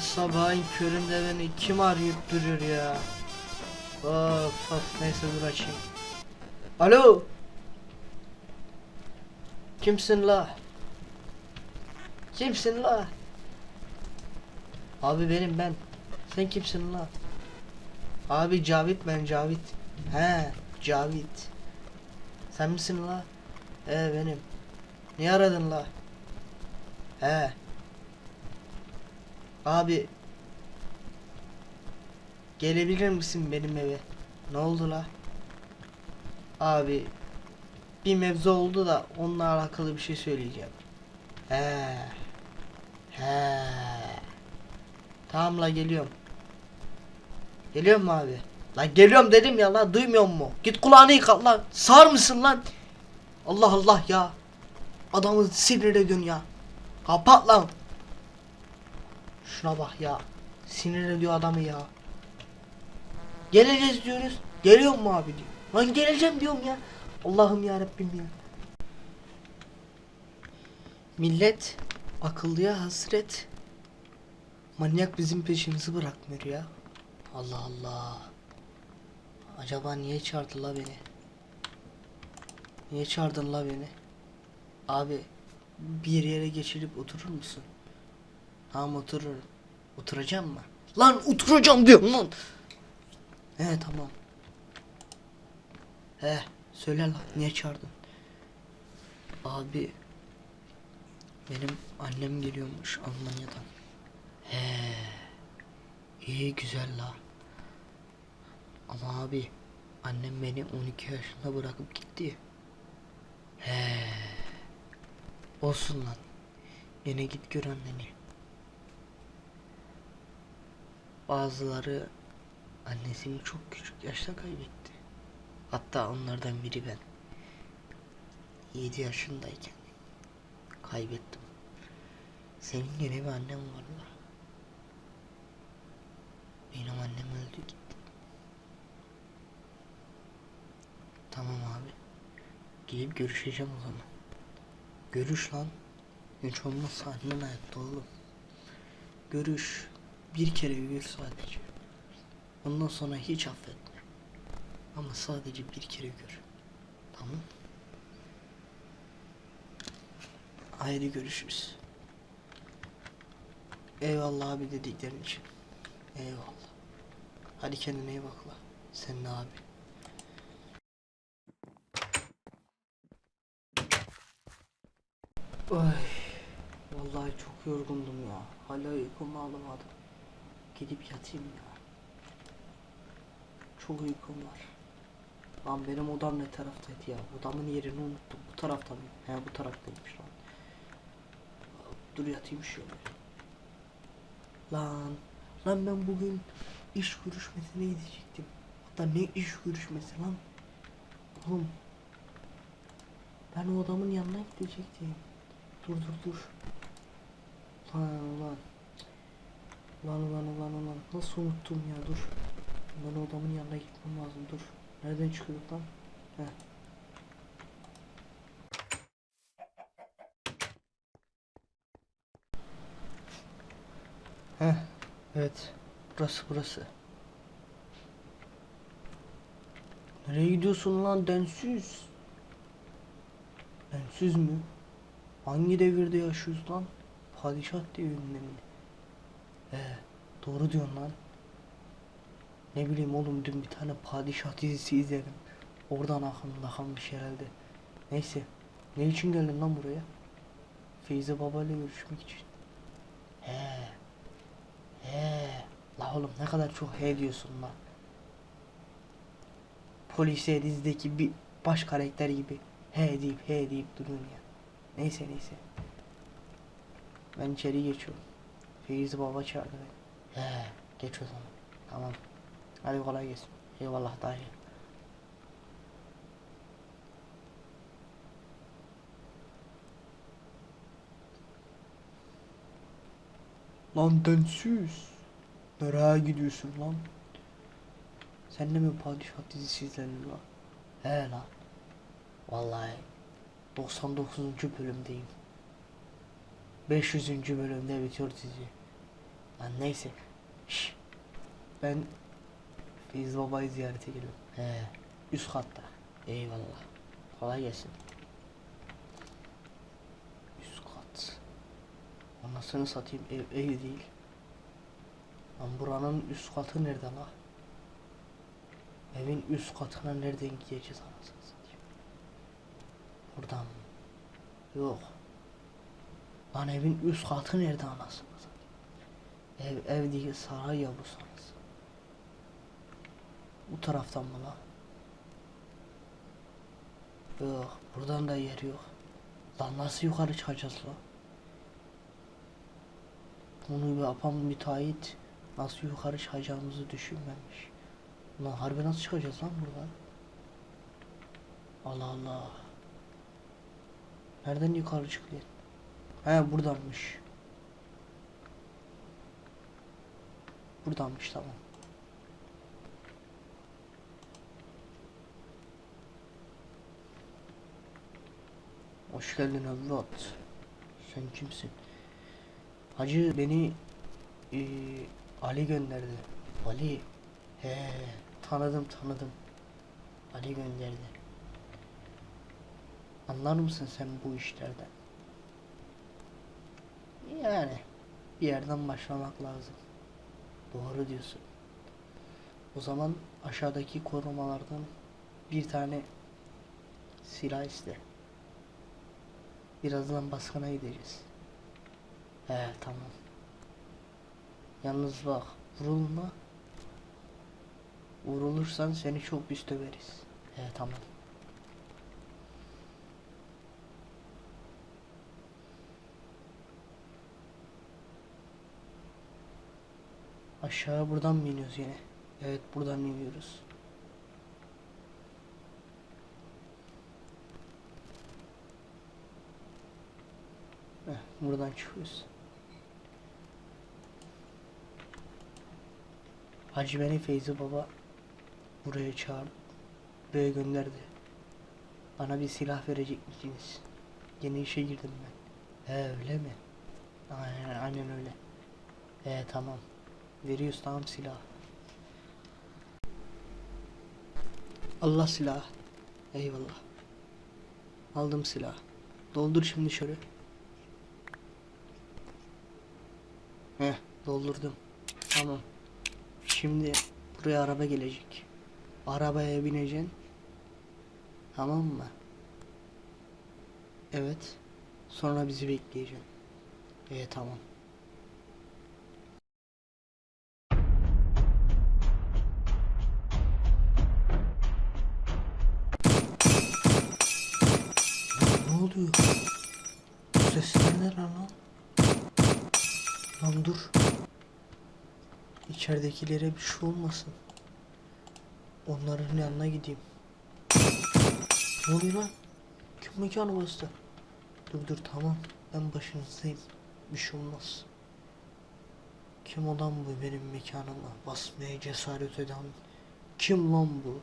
sabahın köründe beni kim arayıp duruyor ya? Of of neyse dur açayım. Alo. Kimsin la? Kimsin la? Abi benim ben. Sen kimsin la? Abi Cavit ben Cavit. He Cavit. Sen misin la? He benim. Niye aradın la? He. Abi. Gelebilir misin benim eve? Ne oldu la? Abi. Bir mevzu oldu da onunla alakalı bir şey söyleyeceğim. He. He. Tamam la geliyorum. Geliyor mu abi? Lan geliyorum dedim ya lan duymuyor mu? Git kulağını yıka lan. Sağır mısın lan? Allah Allah ya. Adamı sinir ediyorsun ya. Kapat lan. Şuna bak ya. Sinir ediyor adamı ya. Geleceğiz diyoruz. Geliyor mu abi diyor. Lan geleceğim diyorum ya. Allah'ım ya Rabbim ya. Millet akıllıya hasret. Manyak bizim peşimizi bırakmıyor ya. Allah Allah. Acaba niye çağırdı la beni? Niye çağırdın la beni? Abi bir yere geçirip oturur musun? Tamam otururum. Oturacağım mı? Lan oturacağım diyorum lan. He tamam. He söyle lan niye çağırdın? Abi benim annem geliyormuş Almanya'dan. He iyi güzel la. Ama abi annem beni 12 yaşında bırakıp gitti. He. Olsun lan. Yine git gör anneni. Bazıları annesini çok küçük yaşta kaybetti. Hatta onlardan biri ben. 7 yaşındayken kaybettim. Senin yine bir annem var la. Benim annem öldü gitti. Tamam abi. Gidip görüşeceğim o zaman. Görüş lan. Hiç olmazsa annen hayatta oğlum. Görüş. Bir kere gör sadece. Ondan sonra hiç affetme. Ama sadece bir kere gör. Tamam. Haydi görüşürüz. Eyvallah abi dediklerin için. Eyvallah. Hadi kendine iyi bak la. Sen de abi. Ay, vallahi çok yorgundum ya. Hala uykumu alamadım. Gidip yatayım ya. Çok uykum var. Lan benim odam ne taraftaydı ya? Odamın yerini unuttum. Bu tarafta mı? He bu taraftaymış lan. Dur yatayım şöyle. Lan. Lan ben bugün iş görüşmesine gidecektim. Hatta ne iş görüşmesi lan? Oğlum. Ben o adamın yanına gidecektim. Dur dur dur. Lan lan. Lan ulan ulan ulan. Nasıl unuttum ya dur. Ben o adamın yanına gitmem lazım dur. Nereden çıkıyorduk lan? Heh. Heh. Evet. Burası burası. Nereye gidiyorsun lan densiz? Densiz mi? Hangi devirde yaşıyoruz lan? Padişah devrinde mi? He, doğru diyorsun lan. Ne bileyim oğlum dün bir tane padişah dizisi izledim. Oradan aklımda kalmış herhalde. Neyse. Ne için geldin lan buraya? Feyzi Baba ile görüşmek için. He. He. La oğlum ne kadar çok he diyorsun lan. Polise dizideki bir baş karakter gibi he deyip he deyip duruyorsun ya. Neyse neyse. Ben içeri geçiyorum. Feyzi Baba çağırdı beni. He. Geç o zaman. Tamam. Hadi kolay gelsin. Eyvallah dayı. Lan densiz. Nereye gidiyorsun lan? Sen de mi padişah dizisi izledin lan? He lan. Vallahi 99. bölümdeyim. 500. bölümde bitiyor dizi. Lan neyse. Şş. Ben Feyzi Baba'yı ziyarete geliyorum. He. Üst katta. Eyvallah. Kolay gelsin. Üst kat. Anasını satayım ev, ev değil. Lan buranın üst katı nerede la? Evin üst katına nereden gideceğiz anasını satayım. Buradan mı? Yok. Lan evin üst katı nerede anasını. Ev ev değil saray yavrusu anası. Bu taraftan mı la? Yok buradan da yer yok. Lan nasıl yukarı çıkacağız la? Bunu yapan müteahhit nasıl yukarı çıkacağımızı düşünmemiş. Lan harbi nasıl çıkacağız lan buradan? Allah Allah. Nereden yukarı çıkıyor? He buradanmış. Buradanmış tamam. Hoş geldin evlat. Sen kimsin? Hacı beni eee, Ali gönderdi. Ali. He tanıdım tanıdım. Ali gönderdi. Anlar mısın sen bu işlerden? Yani bir yerden başlamak lazım. Doğru diyorsun. O zaman aşağıdaki korumalardan bir tane silah iste. Birazdan baskına gideceğiz. He tamam. Yalnız bak vurulma. Vurulursan seni çok pis döveriz. He tamam. Aşağı buradan mı iniyoruz yine? Evet buradan iniyoruz. Heh, buradan çıkıyoruz. Hacı beni Feyzi Baba buraya çağırdı. Buraya gönderdi. Bana bir silah verecek misiniz? Yeni işe girdim ben. He öyle mi? Aynen, aynen öyle. He tamam. Veriyoruz tamam silah. Allah silah. Eyvallah. Aldım silah. Doldur şimdi şöyle. Heh doldurdum. Tamam. Şimdi buraya araba gelecek. Arabaya bineceksin. Tamam mı? Evet. Sonra bizi bekleyeceksin. İyi tamam. Oluyor? Bu sesler ne lan? Lan dur. İçeridekilere bir şey olmasın. Onların yanına gideyim. Ne oluyor lan? Kim mekanı bastı? Dur dur tamam. Ben başınızdayım. Bir şey olmaz. Kim olan bu benim mekanıma basmaya cesaret eden? Kim lan bu?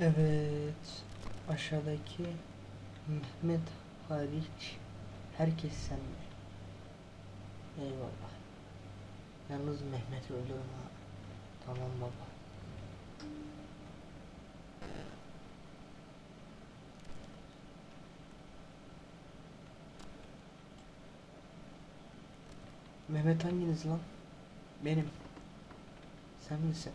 Evet. Aşağıdaki Mehmet hariç herkes sende. Eyvallah. Yalnız Mehmet öldürme. Tamam baba. Mehmet hanginiz lan? Benim. Sen misin?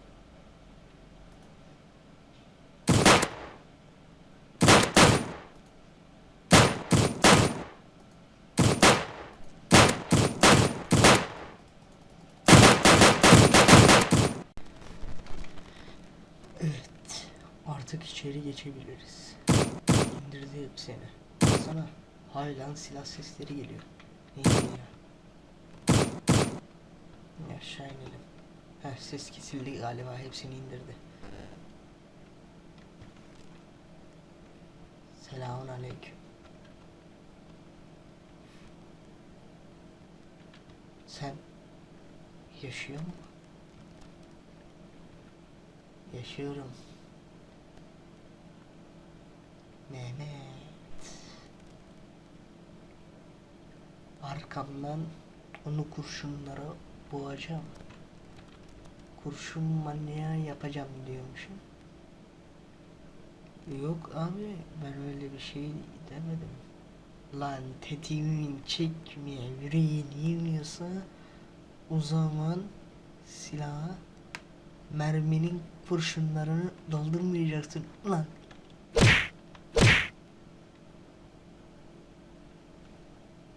Evet. Artık içeri geçebiliriz. İndirdi hepsini. Sana hala silah sesleri geliyor. Neyse ya. Aşağı inelim. Heh, ses kesildi galiba hepsini indirdi. Selamun aleyküm. Sen yaşıyor mu? Yaşıyorum. Mehmet. arkamdan onu kurşunlara boğacağım. Kurşun manyağı yapacağım diyormuşum. Yok abi ben öyle bir şey demedim. Lan tetiğimin çekmeye yüreğin yemiyorsa o zaman silaha merminin kurşunlarını doldurmayacaksın lan.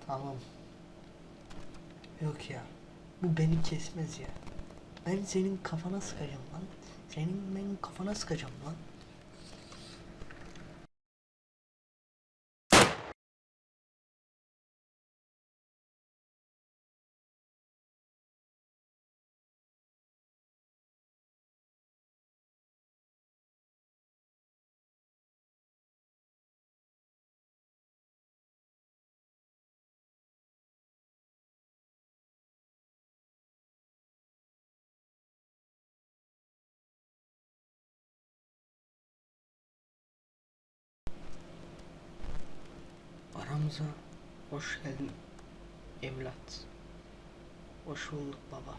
Tamam. Yok ya. Bu beni kesmez ya. Ben senin kafana sıkacağım lan. Senin ben kafana sıkacağım lan. Aramıza hoş geldin evlat. Hoş bulduk baba.